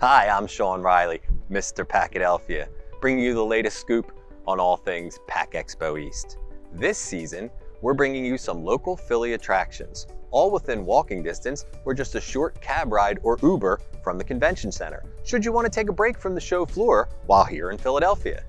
Hi, I'm Sean Riley, Mr. Packadelphia, bringing you the latest scoop on all things Pack Expo East. This season, we're bringing you some local Philly attractions, all within walking distance or just a short cab ride or Uber from the convention center, should you want to take a break from the show floor while here in Philadelphia.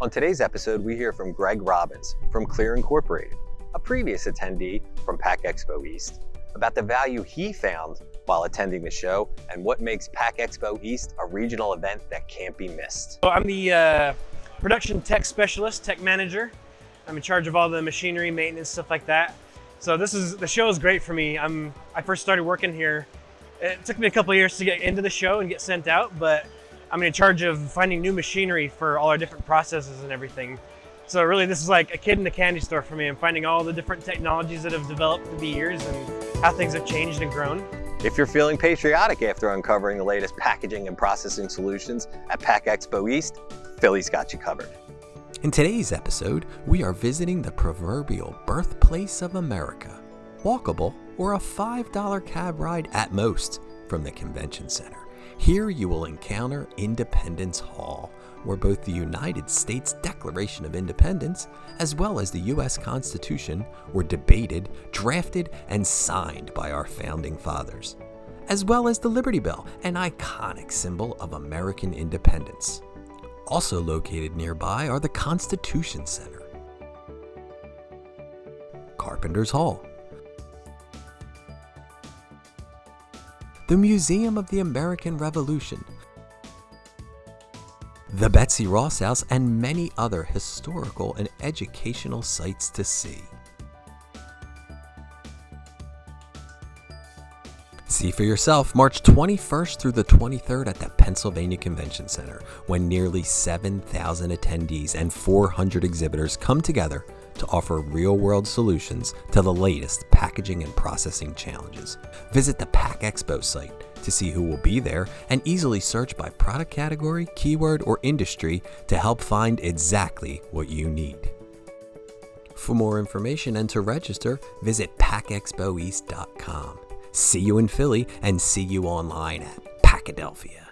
On today's episode, we hear from Greg Robbins from Clear Incorporated, a previous attendee from Pack Expo East, about the value he found while attending the show and what makes Pack Expo East a regional event that can't be missed. So I'm the uh, production tech specialist, tech manager. I'm in charge of all the machinery, maintenance, stuff like that. So this is the show is great for me. I'm I first started working here. It took me a couple years to get into the show and get sent out, but I'm in charge of finding new machinery for all our different processes and everything. So really this is like a kid in a candy store for me. I'm finding all the different technologies that have developed through the years and how things have changed and grown. If you're feeling patriotic after uncovering the latest packaging and processing solutions at Pack Expo East, Philly's got you covered. In today's episode, we are visiting the proverbial birthplace of America. Walkable or a $5 cab ride at most from the convention center. Here you will encounter Independence Hall, where both the United States Declaration of Independence as well as the U.S. Constitution were debated, drafted, and signed by our founding fathers, as well as the Liberty Bell, an iconic symbol of American independence. Also located nearby are the Constitution Center, Carpenter's Hall, the Museum of the American Revolution, the Betsy Ross House, and many other historical and educational sites to see. See for yourself March 21st through the 23rd at the Pennsylvania Convention Center, when nearly 7,000 attendees and 400 exhibitors come together to offer real world solutions to the latest packaging and processing challenges. Visit the Pack Expo site to see who will be there and easily search by product category, keyword, or industry to help find exactly what you need. For more information and to register, visit packexpoeast.com. See you in Philly and see you online at Packadelphia.